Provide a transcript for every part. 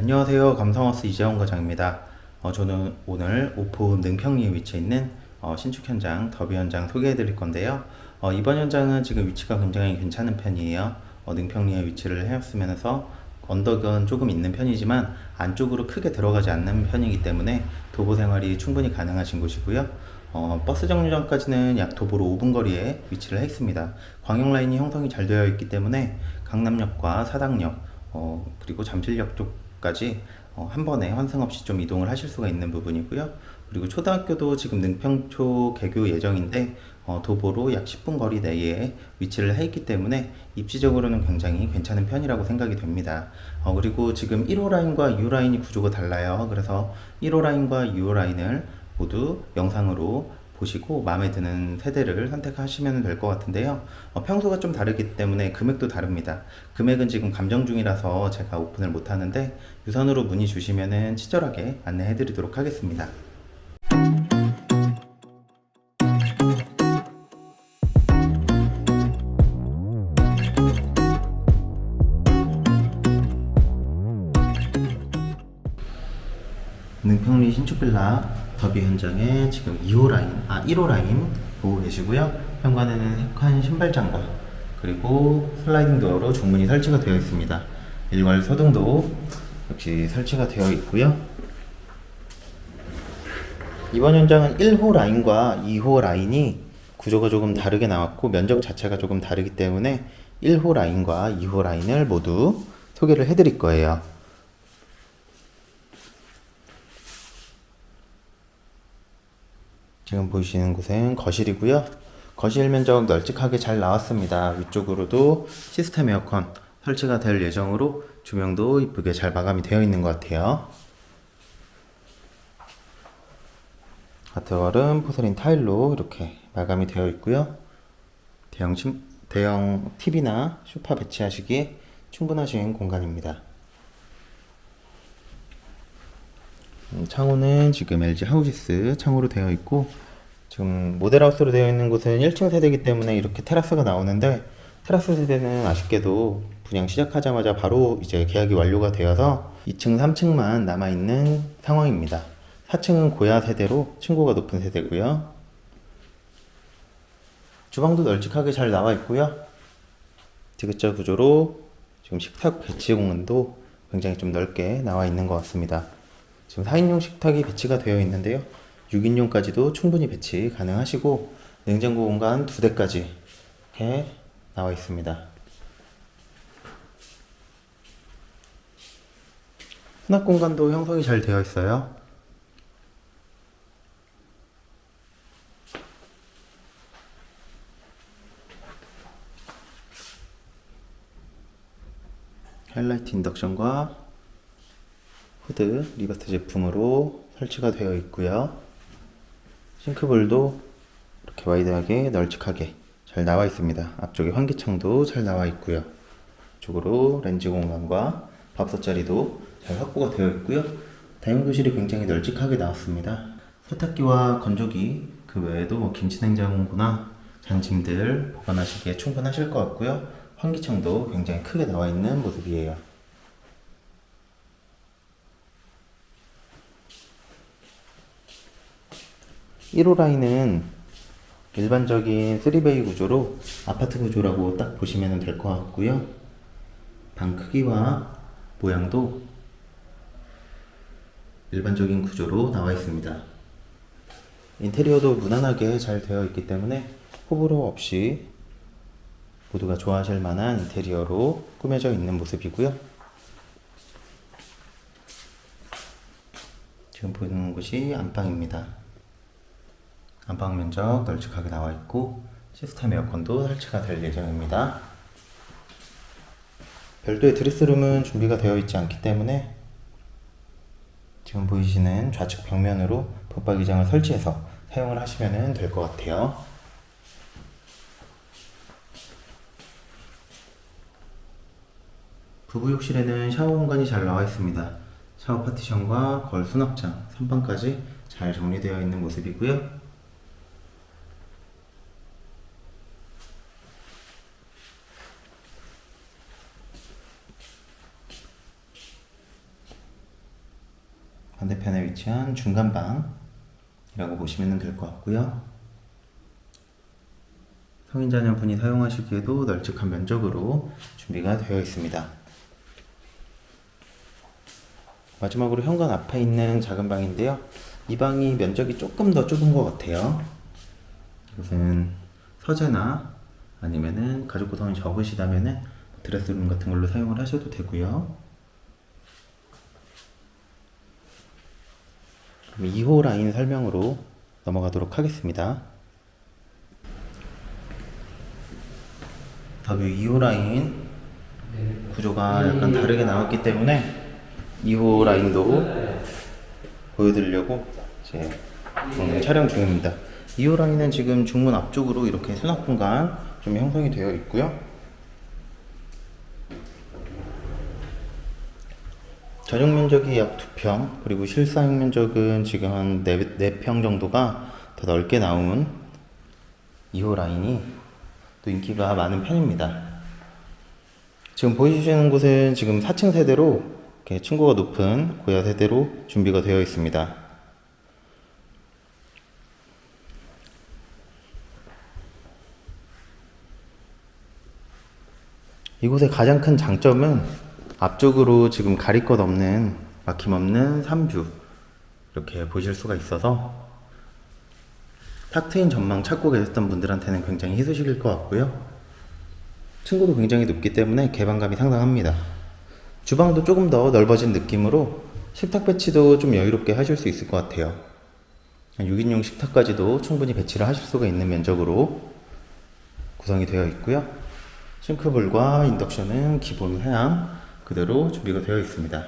안녕하세요. 감성하우스 이재원 과장입니다. 어, 저는 오늘 오포 능평리에 위치해 있는 어, 신축 현장 더비 현장 소개해 드릴 건데요. 어, 이번 현장은 지금 위치가 굉장히 괜찮은 편이에요. 어, 능평리에 위치를 해왔으면서 언덕은 조금 있는 편이지만 안쪽으로 크게 들어가지 않는 편이기 때문에 도보 생활이 충분히 가능하신 곳이고요. 어, 버스 정류장까지는 약 도보로 5분 거리에 위치를 해 있습니다. 광역 라인이 형성이 잘 되어 있기 때문에 강남역과 사당역 어, 그리고 잠실역 쪽 까지 어, 한 번에 환승 없이 좀 이동을 하실 수가 있는 부분이고요. 그리고 초등학교도 지금 능평초 개교 예정인데 어, 도보로 약 10분 거리 내에 위치를 해 있기 때문에 입지적으로는 굉장히 괜찮은 편이라고 생각이 됩니다. 어, 그리고 지금 1호 라인과 2호 라인이 구조가 달라요. 그래서 1호 라인과 2호 라인을 모두 영상으로 보시고 마음에 드는 세대를 선택하시면 될 것 같은데요. 어, 평소가 좀 다르기 때문에 금액도 다릅니다. 금액은 지금 감정 중이라서 제가 오픈을 못 하는데 유선으로 문의 주시면 친절하게 안내해 드리도록 하겠습니다. 능평리 신축빌라 더비 현장에 지금 2호 라인, 아 1호 라인 보고 계시고요. 현관에는 색한 신발장과 그리고 슬라이딩 도어로 중문이 설치가 되어 있습니다. 일괄 소등도 역시 설치가 되어 있고요. 이번 현장은 1호 라인과 2호 라인이 구조가 조금 다르게 나왔고 면적 자체가 조금 다르기 때문에 1호 라인과 2호 라인을 모두 소개를 해드릴 거예요. 지금 보시는 곳은 거실이고요. 거실 면적 널찍하게 잘 나왔습니다. 위쪽으로도 시스템 에어컨 설치가 될 예정으로 조명도 이쁘게 잘 마감이 되어 있는 것 같아요. 가트월은 포세린 타일로 이렇게 마감이 되어 있고요. 대형, 침, 대형 TV나 소파 배치하시기에 충분하신 공간입니다. 음, 창호는 지금 LG 하우지스 창호로 되어 있고 지금 모델하우스로 되어 있는 곳은 1층 세대이기 때문에 이렇게 테라스가 나오는데 테라스 세대는 아쉽게도 분양 시작하자마자 바로 이제 계약이 완료가 되어서 2층, 3층만 남아있는 상황입니다. 4층은 고야 세대로 층고가 높은 세대고요. 주방도 널찍하게 잘 나와 있고요. 디귿자 구조로 지금 식탁 배치 공간도 굉장히 좀 넓게 나와 있는 것 같습니다. 지금 4인용 식탁이 배치가 되어 있는데요. 6인용까지도 충분히 배치 가능하시고 냉장고 공간 두 대까지 이렇게 나와 있습니다. 수납 공간도 형성이 잘 되어 있어요. 하이라이트 인덕션과 후드 리바트 제품으로 설치가 되어 있고요. 싱크볼도 이렇게 와이드하게 널찍하게 잘 나와 있습니다. 앞쪽에 환기창도 잘 나와 있고요. 쪽으로 렌지 공간과 밥솥 자리도 잘 확보가 되어 있고요. 다용도실이 굉장히 널찍하게 나왔습니다. 세탁기와 건조기 그 외에도 뭐 김치냉장고나 잔짐들 보관하시기에 충분하실 것 같고요. 환기창도 굉장히 크게 나와 있는 모습이에요. 1호 라인은 일반적인 3베이 구조로 아파트 구조라고 딱 보시면 될 것 같고요. 방 크기와 모양도 일반적인 구조로 나와 있습니다. 인테리어도 무난하게 잘 되어 있기 때문에 호불호 없이 모두가 좋아하실 만한 인테리어로 꾸며져 있는 모습이고요. 지금 보이는 곳이 안방입니다. 안방 면적 널찍하게 나와 있고 시스템 에어컨도 설치가 될 예정입니다. 별도의 드레스룸은 준비가 되어 있지 않기 때문에 지금 보이시는 좌측 벽면으로 붙박이장을 설치해서 사용을 하시면 될 것 같아요. 부부 욕실에는 샤워 공간이 잘 나와 있습니다. 샤워 파티션과 거울 수납장, 선반까지 잘 정리되어 있는 모습이고요. 반대편에 위치한 중간방이라고 보시면 될 것 같고요. 성인 자녀분이 사용하시기에도 널찍한 면적으로 준비가 되어 있습니다. 마지막으로 현관 앞에 있는 작은 방인데요. 이 방이 면적이 조금 더 좁은 것 같아요. 이것은 서재나 아니면은 가족 구성이 적으시다면은 드레스룸 같은 걸로 사용을 하셔도 되고요. 그럼 2호 라인 설명으로 넘어가도록 하겠습니다. 더뷰 2호 라인 구조가 약간 다르게 나왔기 때문에 2호 라인도 보여드리려고 이제 촬영 중입니다. 2호 라인은 지금 중문 앞쪽으로 이렇게 수납 공간 좀 형성이 되어 있고요. 전용 면적이 약 2평, 그리고 실사용 면적은 지금 한 4, 4평 정도가 더 넓게 나온 2호 라인이 또 인기가 많은 편입니다. 지금 보이시는 곳은 지금 4층 세대로 이렇게 층고가 높은 고야 세대로 준비가 되어 있습니다. 이곳의 가장 큰 장점은 앞쪽으로 지금 가릴 것 없는 막힘없는 산뷰 이렇게 보실 수가 있어서 탁 트인 전망 찾고 계셨던 분들한테는 굉장히 희소식일 것 같고요. 층고도 굉장히 높기 때문에 개방감이 상당합니다. 주방도 조금 더 넓어진 느낌으로 식탁 배치도 좀 여유롭게 하실 수 있을 것 같아요. 6인용 식탁까지도 충분히 배치를 하실 수가 있는 면적으로 구성이 되어 있고요. 싱크볼과 인덕션은 기본 사양 그대로 준비가 되어 있습니다.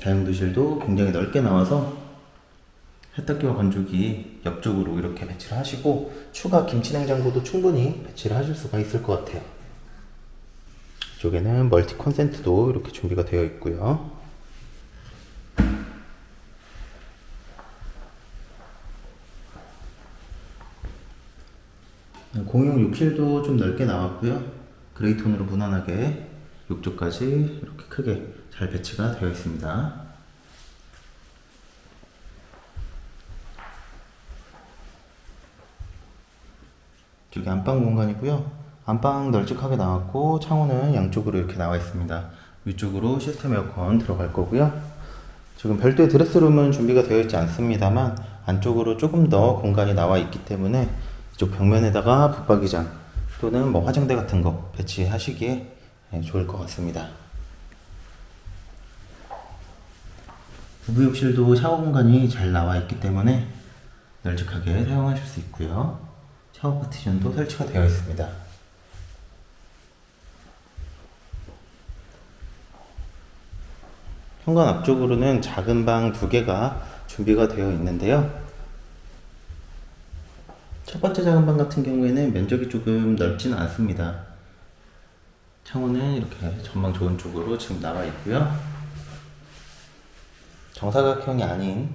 다용도실도 굉장히 넓게 나와서 세탁기와 건조기 옆쪽으로 이렇게 배치를 하시고 추가 김치냉장고도 충분히 배치를 하실 수가 있을 것 같아요. 이쪽에는 멀티 콘센트도 이렇게 준비가 되어 있고요. 공용 욕실도 좀 넓게 나왔고요. 그레이 톤으로 무난하게 욕조까지 이렇게 크게 잘 배치가 되어 있습니다. 이쪽이 안방 공간이고요. 안방 널찍하게 나왔고 창호는 양쪽으로 이렇게 나와 있습니다. 위쪽으로 시스템 에어컨 들어갈 거고요. 지금 별도의 드레스룸은 준비가 되어 있지 않습니다만 안쪽으로 조금 더 공간이 나와 있기 때문에 이쪽 벽면에다가 붙박이장 또는 뭐 화장대 같은 거 배치하시기에 예, 좋을 것 같습니다. 부부욕실도 샤워 공간이 잘 나와 있기 때문에 널찍하게 사용하실 수 있고요. 샤워 파티션도 설치가 되어 있습니다. 현관 앞쪽으로는 작은 방 두 개가 준비가 되어 있는데요. 첫 번째 작은 방 같은 경우에는 면적이 조금 넓지는 않습니다. 창호는 이렇게 전망 좋은 쪽으로 지금 나와 있고요. 정사각형이 아닌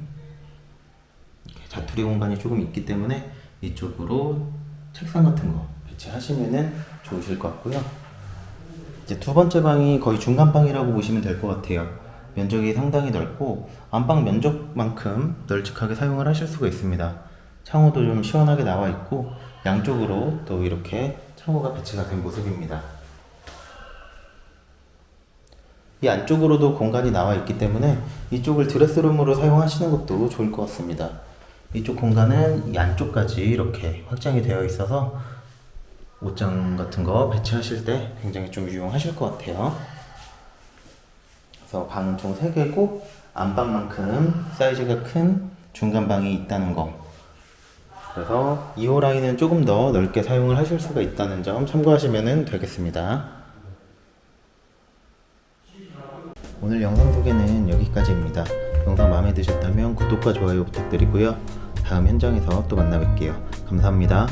자투리 공간이 조금 있기 때문에 이쪽으로 책상 같은 거 배치하시면은 좋으실 것 같고요. 이제 두 번째 방이 거의 중간 방이라고 보시면 될 것 같아요. 면적이 상당히 넓고 안방 면적만큼 널찍하게 사용을 하실 수가 있습니다. 창호도 좀 시원하게 나와 있고 양쪽으로 또 이렇게 창호가 배치가 된 모습입니다. 이 안쪽으로도 공간이 나와 있기 때문에 이쪽을 드레스룸으로 사용하시는 것도 좋을 것 같습니다. 이쪽 공간은 이 안쪽까지 이렇게 확장이 되어 있어서 옷장 같은 거 배치하실 때 굉장히 좀 유용하실 것 같아요. 그래서 방은 총 3개고 안방만큼 사이즈가 큰 중간방이 있다는 거 그래서 2호 라인은 조금 더 넓게 사용을 하실 수가 있다는 점 참고하시면 되겠습니다. 오늘 영상 소개는 여기까지입니다. 영상 마음에 드셨다면 구독과 좋아요 부탁드리고요. 다음 현장에서 또 만나 뵐게요. 감사합니다.